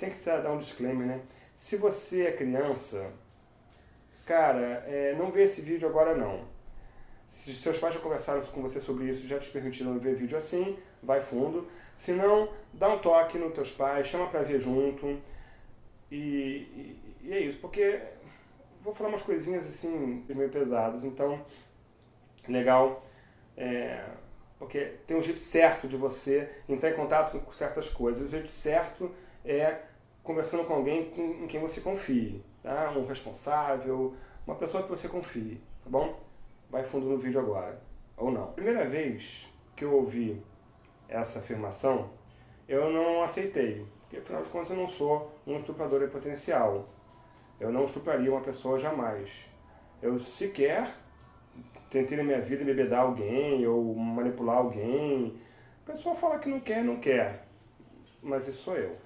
tenho que dar um disclaimer, né? Se você é criança, cara, é, não vê esse vídeo agora não. Se seus pais já conversaram com você sobre isso, já te permitiram ver vídeo assim, vai fundo. Se não, dá um toque nos teus pais, chama pra ver junto. E, e, e é isso, porque vou falar umas coisinhas assim, meio pesadas, então, legal, é, porque tem um jeito certo de você entrar em contato com certas coisas. O jeito certo é conversando com alguém com, em quem você confie, tá? um responsável, uma pessoa que você confie, tá bom? Vai fundo no vídeo agora, ou não. Primeira vez que eu ouvi essa afirmação, eu não aceitei, porque afinal de contas eu não sou um estuprador em potencial. Eu não estupraria uma pessoa jamais. Eu sequer tentei na minha vida bebedar alguém ou manipular alguém. A pessoa fala que não quer, não quer. Mas isso sou eu.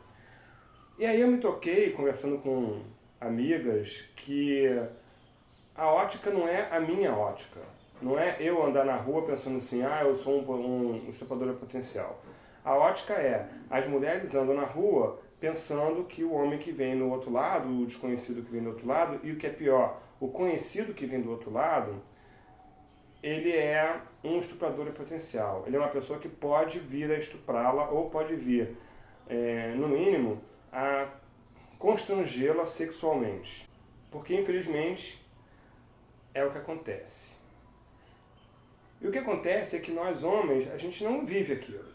E aí eu me toquei, conversando com amigas, que a ótica não é a minha ótica. Não é eu andar na rua pensando assim, ah, eu sou um, um estuprador potencial. A ótica é, as mulheres andam na rua pensando que o homem que vem no outro lado, o desconhecido que vem do outro lado, e o que é pior, o conhecido que vem do outro lado, ele é um estuprador potencial. Ele é uma pessoa que pode vir a estuprá-la ou pode vir, é, no mínimo, a constrangê-la sexualmente. Porque, infelizmente, é o que acontece. E o que acontece é que nós homens, a gente não vive aquilo.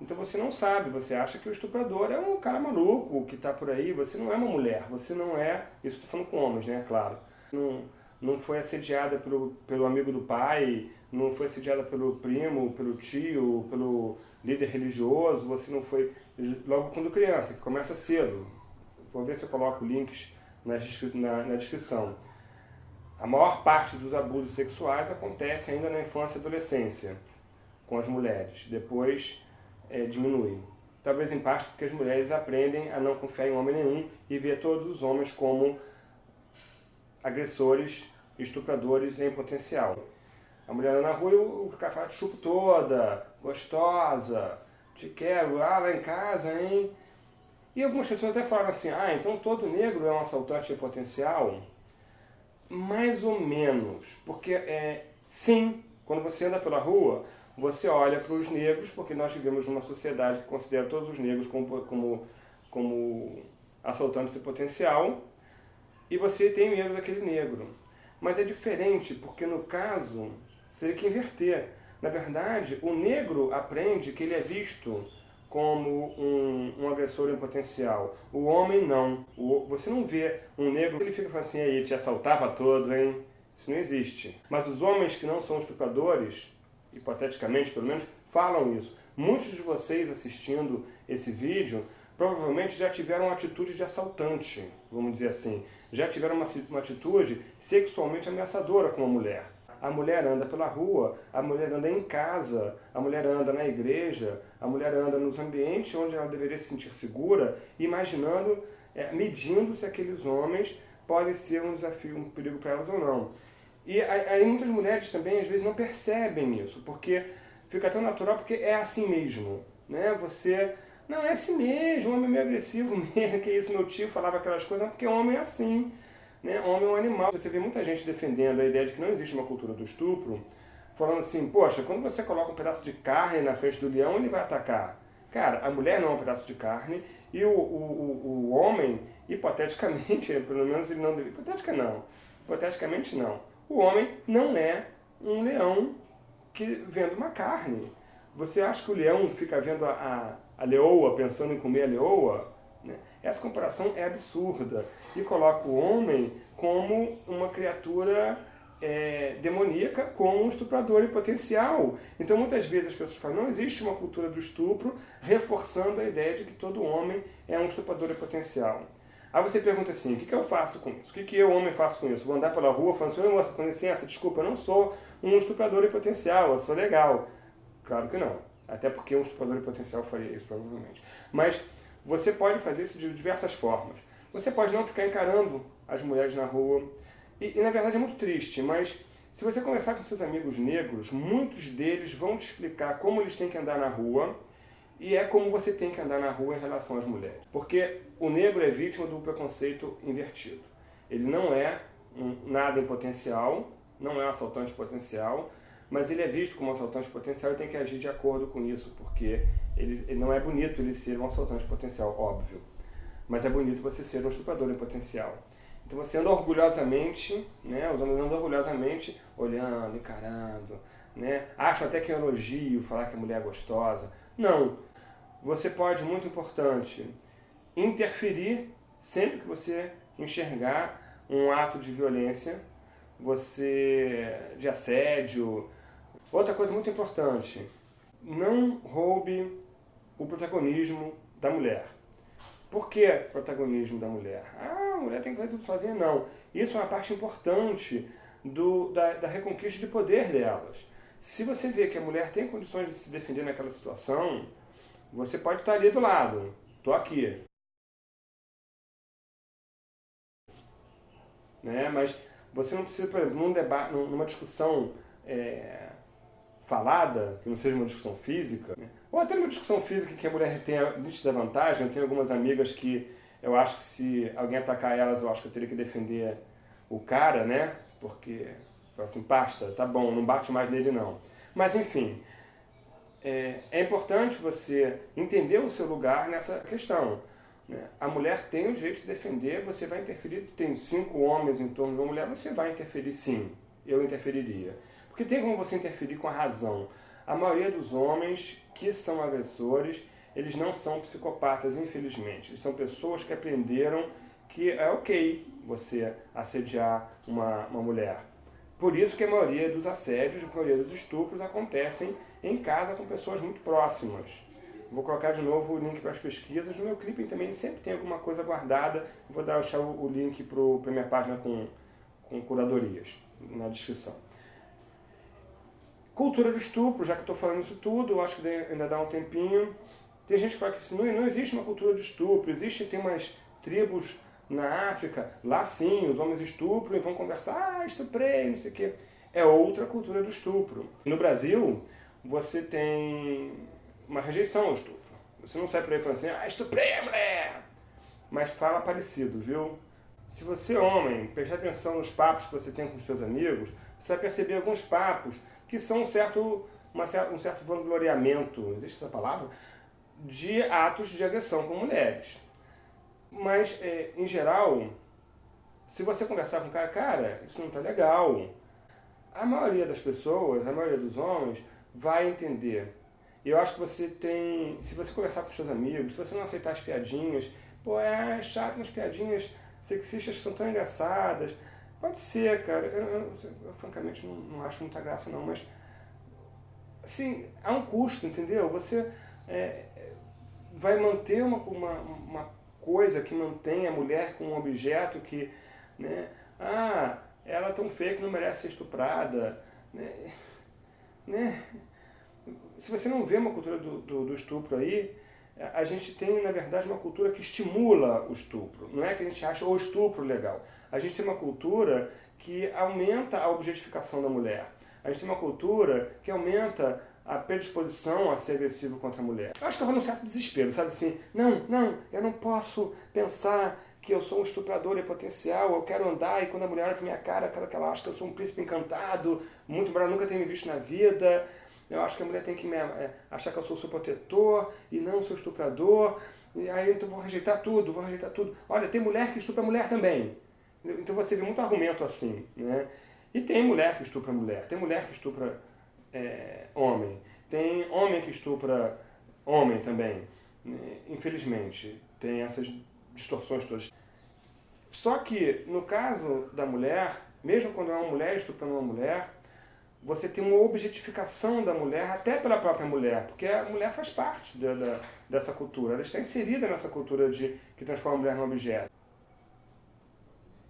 Então você não sabe, você acha que o estuprador é um cara maluco que está por aí, você não é uma mulher, você não é, isso estou falando com homens, né, claro. Não, não foi assediada pelo, pelo amigo do pai, não foi assediada pelo primo, pelo tio, pelo líder religioso, você não foi, logo quando criança, que começa cedo. Vou ver se eu coloco links na, na, na descrição. A maior parte dos abusos sexuais acontece ainda na infância e adolescência, com as mulheres. Depois é, diminui. Talvez em parte porque as mulheres aprendem a não confiar em homem nenhum e ver todos os homens como agressores, estupradores em potencial. A mulher na rua o cara fala, chupo toda, gostosa, te quero, ah, lá em casa, hein? E algumas pessoas até falam assim, ah, então todo negro é um assaltante potencial? Mais ou menos, porque é, sim, quando você anda pela rua, você olha para os negros, porque nós vivemos numa sociedade que considera todos os negros como, como, como assaltantes de potencial, e você tem medo daquele negro. Mas é diferente, porque no caso, seria que inverter. Na verdade, o negro aprende que ele é visto como um, um agressor em potencial. O homem não. O, você não vê um negro, ele fica assim, aí, te assaltava todo, hein? Isso não existe. Mas os homens que não são estupradores, hipoteticamente pelo menos, falam isso. Muitos de vocês assistindo esse vídeo provavelmente já tiveram uma atitude de assaltante, vamos dizer assim. Já tiveram uma, uma atitude sexualmente ameaçadora com a mulher. A mulher anda pela rua, a mulher anda em casa, a mulher anda na igreja, a mulher anda nos ambientes onde ela deveria se sentir segura, imaginando, é, medindo se aqueles homens podem ser um desafio, um perigo para elas ou não. E aí muitas mulheres também às vezes não percebem isso, porque fica tão natural porque é assim mesmo. Né? Você, não, é assim mesmo, homem meio agressivo mesmo, que isso, meu tio falava aquelas coisas, porque homem é assim. Né? Homem é um animal. Você vê muita gente defendendo a ideia de que não existe uma cultura do estupro, falando assim, poxa, quando você coloca um pedaço de carne na frente do leão, ele vai atacar. Cara, a mulher não é um pedaço de carne e o, o, o, o homem, hipoteticamente, pelo menos ele não. Hipotética não. Hipoteticamente não o homem não é um leão que vendo uma carne. Você acha que o leão fica vendo a, a, a leoa, pensando em comer a leoa? Né? Essa comparação é absurda e coloca o homem como uma criatura é, demoníaca com um estuprador em potencial. Então muitas vezes as pessoas falam, não existe uma cultura do estupro, reforçando a ideia de que todo homem é um estuprador em potencial. Aí você pergunta assim, o que, que eu faço com isso? O que, que eu, homem, faço com isso? Vou andar pela rua falando assim, moça, com licença, desculpa, eu não sou um estuprador em potencial, eu sou legal. Claro que não. Até porque um estuprador em potencial faria isso, provavelmente. Mas você pode fazer isso de diversas formas. Você pode não ficar encarando as mulheres na rua. E, e na verdade é muito triste, mas se você conversar com seus amigos negros, muitos deles vão te explicar como eles têm que andar na rua E é como você tem que andar na rua em relação às mulheres. Porque o negro é vítima do preconceito invertido. Ele não é um nada em potencial, não é um assaltante potencial, mas ele é visto como assaltante potencial e tem que agir de acordo com isso, porque ele, ele não é bonito ele ser um assaltante potencial, óbvio. Mas é bonito você ser um estuprador em potencial. Então você anda orgulhosamente, né, os homens andam orgulhosamente, olhando, encarando, né, acham até que é um elogio falar que a mulher é gostosa. Não. Você pode, muito importante, interferir sempre que você enxergar um ato de violência, você de assédio. Outra coisa muito importante, não roube o protagonismo da mulher. Por que protagonismo da mulher? Ah, a mulher tem que fazer tudo sozinha? Não. Isso é uma parte importante do, da, da reconquista de poder delas. Se você vê que a mulher tem condições de se defender naquela situação, você pode estar ali do lado. Estou aqui. Né? Mas você não precisa, por exemplo, num debate, numa discussão é, falada, que não seja uma discussão física, né? ou até numa discussão física que a mulher tenha nítida vantagem. Eu tenho algumas amigas que eu acho que se alguém atacar elas, eu acho que eu teria que defender o cara, né? Porque, assim, pasta, tá bom, não bate mais nele não. Mas, enfim, é, é importante você entender o seu lugar nessa questão. Né? A mulher tem o jeito de se defender, você vai interferir, tem cinco homens em torno de uma mulher, você vai interferir sim, eu interferiria. Porque tem como você interferir com a razão. A maioria dos homens que são agressores, eles não são psicopatas, infelizmente. Eles são pessoas que aprenderam que é ok você assediar uma, uma mulher. Por isso que a maioria dos assédios, a maioria dos estupros acontecem em casa com pessoas muito próximas. Vou colocar de novo o link para as pesquisas. No meu clipe também sempre tem alguma coisa guardada. Vou deixar o link para a minha página com, com curadorias na descrição. Cultura do estupro, já que estou falando isso tudo, eu acho que ainda dá um tempinho. Tem gente que fala que não, não existe uma cultura de estupro, existe, tem umas tribos na África, lá sim, os homens estupram e vão conversar, ah, estuprei, não sei o quê. É outra cultura do estupro. No Brasil, você tem uma rejeição ao estupro. Você não sai por aí falando assim, ah, estuprei a mulher! Mas fala parecido, viu? Se você, homem, prestar atenção nos papos que você tem com os seus amigos, você vai perceber alguns papos que são um certo, uma, um certo vangloriamento, existe essa palavra? De atos de agressão com mulheres. Mas, é, em geral, se você conversar com o cara, cara, isso não está legal. A maioria das pessoas, a maioria dos homens, vai entender. Eu acho que você tem, se você conversar com seus amigos, se você não aceitar as piadinhas, pô, é chato umas piadinhas sexistas são tão engraçadas, Pode ser, cara. Eu, eu, eu francamente não, não, acho muita graça não, mas assim, há um custo, entendeu? Você é, vai manter uma, uma, uma coisa que mantém a mulher com um objeto que, né? Ah, ela é tão feia que não merece ser estuprada, né? né? Se você não vê uma cultura do, do, do estupro aí, a gente tem, na verdade, uma cultura que estimula o estupro. Não é que a gente acha o estupro legal. A gente tem uma cultura que aumenta a objetificação da mulher. A gente tem uma cultura que aumenta a predisposição a ser agressivo contra a mulher. Eu acho que eu um certo desespero, sabe assim? Não, não, eu não posso pensar que eu sou um estuprador em potencial, eu quero andar e quando a mulher olha pra minha cara, quero que ela ache que eu sou um príncipe encantado, muito embora nunca tenha me visto na vida, eu acho que a mulher tem que me, é, achar que eu sou seu protetor e não seu estuprador. E aí então vou rejeitar tudo, vou rejeitar tudo. Olha, tem mulher que estupra mulher também. Então você vê muito argumento assim. Né? E tem mulher que estupra mulher, tem mulher que estupra é, homem, tem homem que estupra homem também. Né? Infelizmente, tem essas distorções todas. Só que, no caso da mulher, mesmo quando é uma mulher estuprando uma mulher, você tem uma objetificação da mulher, até pela própria mulher, porque a mulher faz parte dessa cultura, ela está inserida nessa cultura de que transforma a mulher num objeto.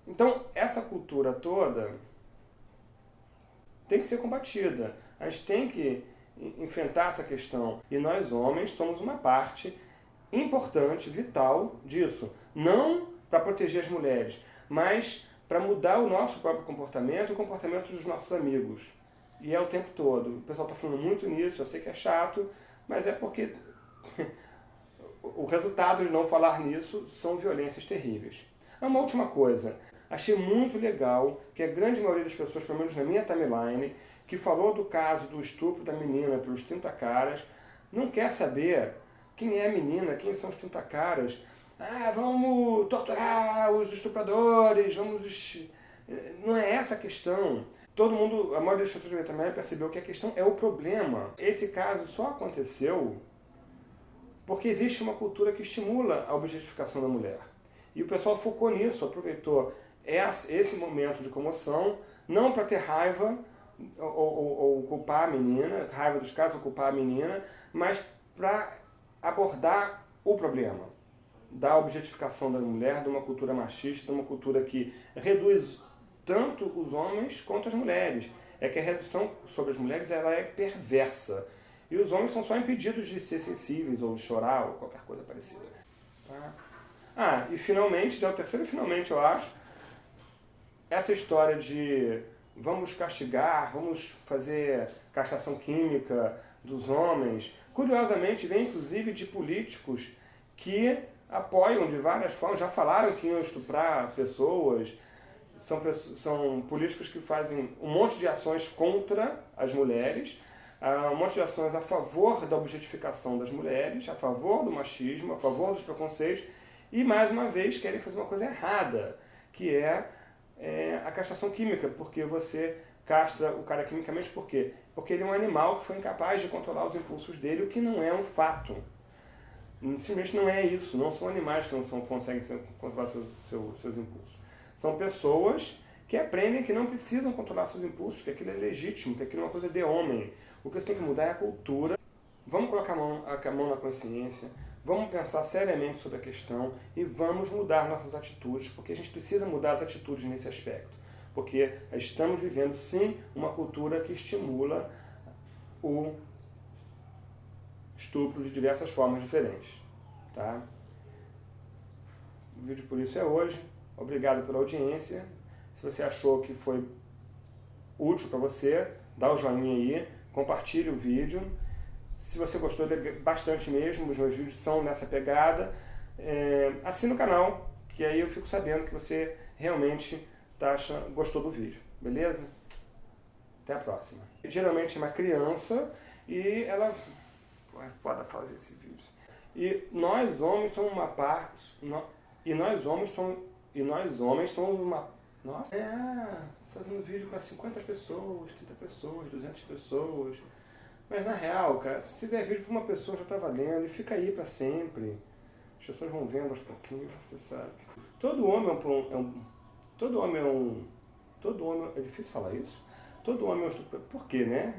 Então, essa cultura toda tem que ser combatida. A gente tem que enfrentar essa questão. E nós, homens, somos uma parte importante, vital disso. Não para proteger as mulheres, mas para mudar o nosso próprio comportamento e o comportamento dos nossos amigos. E é o tempo todo. O pessoal está falando muito nisso, eu sei que é chato, mas é porque o resultado de não falar nisso são violências terríveis. Uma última coisa, achei muito legal que a grande maioria das pessoas, pelo menos na minha timeline, que falou do caso do estupro da menina pelos 30 caras, não quer saber quem é a menina, quem são os 30 caras. Ah, vamos torturar os estupradores, vamos... Não é essa a questão. Todo mundo, a maioria das pessoas também percebeu que a questão é o problema. Esse caso só aconteceu porque existe uma cultura que estimula a objetificação da mulher. E o pessoal focou nisso, aproveitou esse momento de comoção, não para ter raiva ou, ou, ou, culpar a menina, raiva dos casos ou culpar a menina, mas para abordar o problema da objetificação da mulher, de uma cultura machista, de uma cultura que reduz tanto os homens quanto as mulheres. É que a redução sobre as mulheres ela é perversa. E os homens são só impedidos de ser sensíveis, ou chorar, ou qualquer coisa parecida. Tá? Ah, e finalmente, já é o terceiro finalmente, eu acho, essa história de vamos castigar, vamos fazer castração química dos homens, curiosamente vem inclusive de políticos que apoiam de várias formas, já falaram que iam estuprar pessoas, são, são políticos que fazem um monte de ações contra as mulheres, uh, um monte de ações a favor da objetificação das mulheres, a favor do machismo, a favor dos preconceitos, e mais uma vez querem fazer uma coisa errada, que é, é a castração química, porque você castra o cara quimicamente por quê? Porque ele é um animal que foi incapaz de controlar os impulsos dele, o que não é um fato. Simplesmente não é isso, não são animais que não são, conseguem controlar seus, seus, seus impulsos. São pessoas que aprendem que não precisam controlar seus impulsos, que aquilo é legítimo, que aquilo é uma coisa de homem. O que você tem que mudar é a cultura. Vamos colocar a mão, a mão na consciência, vamos pensar seriamente sobre a questão e vamos mudar nossas atitudes, porque a gente precisa mudar as atitudes nesse aspecto. Porque estamos vivendo, sim, uma cultura que estimula o estupro de diversas formas diferentes. Tá? O vídeo por isso é hoje. Obrigado pela audiência. Se você achou que foi útil para você, dá o joinha aí, compartilhe o vídeo. Se você gostou bastante mesmo, os meus vídeos são nessa pegada, é, assina o canal, que aí eu fico sabendo que você realmente tá achando, gostou do vídeo, beleza? Até a próxima. Geralmente é uma criança e ela... Pô, é foda fazer esse vídeo. E nós homens somos uma parte... E nós homens somos e nós homens somos uma... Nossa, é, fazendo vídeo para 50 pessoas, 30 pessoas, 200 pessoas. Mas na real, cara, se fizer vídeo para uma pessoa já está valendo e fica aí para sempre. As pessoas vão vendo aos pouquinhos, você sabe. Todo homem é um, é um... Todo homem é um... Todo homem... É difícil falar isso? Todo homem é um... Por quê, né?